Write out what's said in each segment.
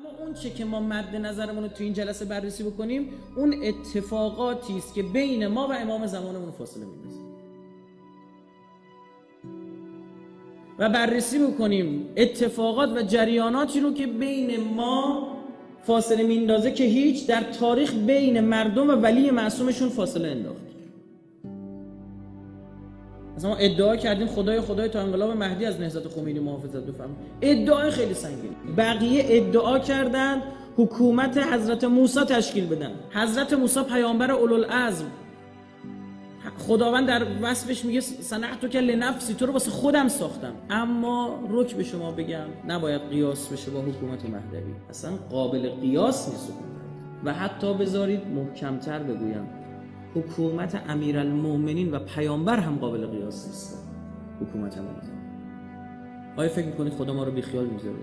اما اون چه که ما مد نظرمون رو تو این جلسه بررسی بکنیم اون اتفاقاتی است که بین ما و امام زمانمون فاصله میندازه و بررسی بکنیم اتفاقات و جریاناتی رو که بین ما فاصله میندازه که هیچ در تاریخ بین مردم و ولی معصومشون فاصله انداخت مثلا ما ادعا کردیم خدای خدای تا انقلاب مهدی از نهضت خمینی محافظت بفرما ادعای خیلی سنگین. بقیه ادعا کردند حکومت حضرت موسی تشکیل بدن. حضرت موسی پیامبر اولوالعزم. خداوند در وصفش میگه صنعتو که لنفسی تو رو واسه خودم ساختم. اما رک به شما بگم نباید قیاس بشه با حکومت مهدوی. اصلا قابل قیاس نیست و حتی بذارید محکمتر بگویم. حکومت امیرالمؤمنین و پیامبر هم قابل قیاس نیست. حکومت ما آیا فکر می‌کنید خدا ما رو بیخیال می‌ذاره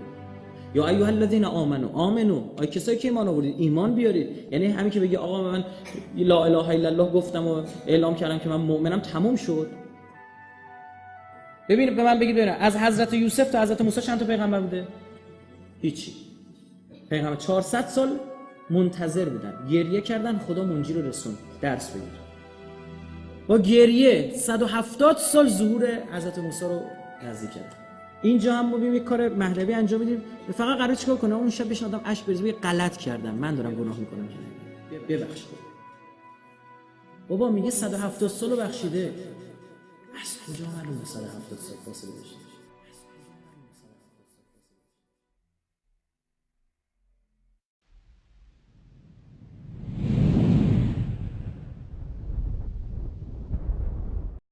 یا ایها الذین آمنو آمنو. آیا کسایی که ایمان آوردید ایمان بیارید. یعنی همین که بگی آقا من لا اله الا الله گفتم و اعلام کردم که من مؤمنم تموم شد. ببین به من بگید ببینم از حضرت یوسف تا حضرت موسی چند تا پیغمبر بوده؟ هیچی. پیغمبر 400 سال منتظر بودن. گریه کردن خدا منجی رو رسون. درس بگیر. با گریه 170 سال ظهور حضرت موسی رو نزدیک کرد. اینجا هم ما یک کار مهدوی انجام میدیم. فقط قرار چیکار کنه اون شب بهش آدم اش بریزه غلط کردم. من دارم گناه می‌کنم. ببخش. بابا میگه 170 سال بخشیده. از کجا معلومه 170 سال فاصله داشته؟